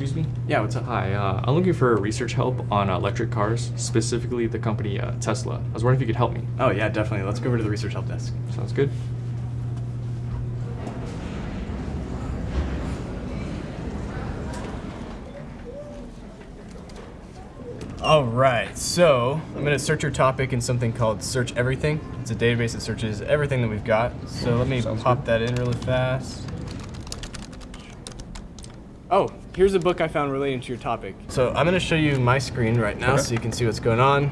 excuse me? Yeah, what's up? Hi, uh, I'm looking for research help on electric cars, specifically the company uh, Tesla. I was wondering if you could help me. Oh, yeah, definitely. Let's go over to the research help desk. Sounds good. All right, so I'm gonna search your topic in something called Search Everything. It's a database that searches everything that we've got. So let me Sounds pop that in really fast. Oh, here's a book I found relating to your topic. So I'm gonna show you my screen right now Okay. so you can see what's going on.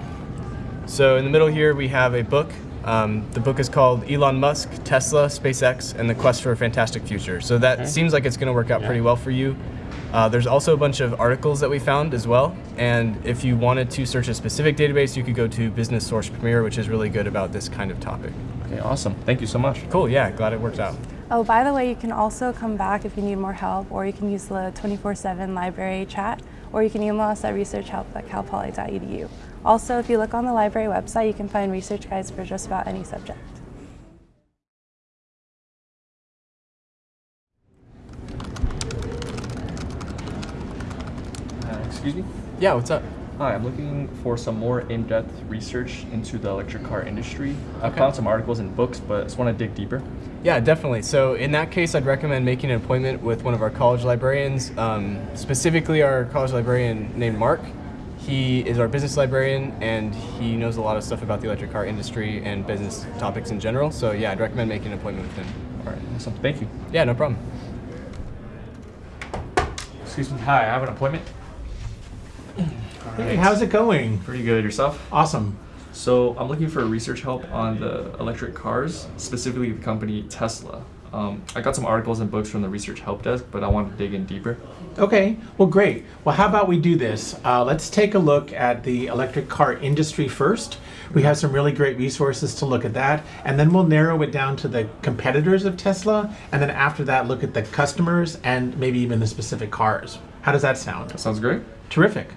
So in the middle here, we have a book. Um, the book is called Elon Musk, Tesla, SpaceX, and the Quest for a Fantastic Future. So that Okay. seems like it's gonna work out Yeah. pretty well for you. Uh, there's also a bunch of articles that we found as well. And if you wanted to search a specific database, you could go to Business Source Premier, which is really good about this kind of topic. Okay, awesome. Thank you so much. Cool, yeah, glad it worked out. Oh, by the way, you can also come back if you need more help, or you can use the 24-7 library chat, or you can email us at researchhelp at calpoly.edu. Also, if you look on the library website, you can find research guides for just about any subject. Uh, excuse me? Yeah, what's up? Hi, I'm looking for some more in-depth research into the electric car industry. I Okay. found some articles and books, but I just want to dig deeper. Yeah, definitely. So in that case, I'd recommend making an appointment with one of our college librarians, um, specifically our college librarian named Mark. He is our business librarian, and he knows a lot of stuff about the electric car industry and business topics in general. So yeah, I'd recommend making an appointment with him. All right, awesome. Thank you. Yeah, no problem. Excuse me. Hi, I have an appointment. Hey, how's it going? Pretty good. Yourself? Awesome. So I'm looking for research help on the electric cars, specifically the company Tesla. Um, I got some articles and books from the research help desk, but I want to dig in deeper. Okay, well, great. Well, how about we do this? Uh, let's take a look at the electric car industry first. We have some really great resources to look at that, and then we'll narrow it down to the competitors of Tesla, and then after that, look at the customers and maybe even the specific cars. How does that sound? That sounds great. Terrific.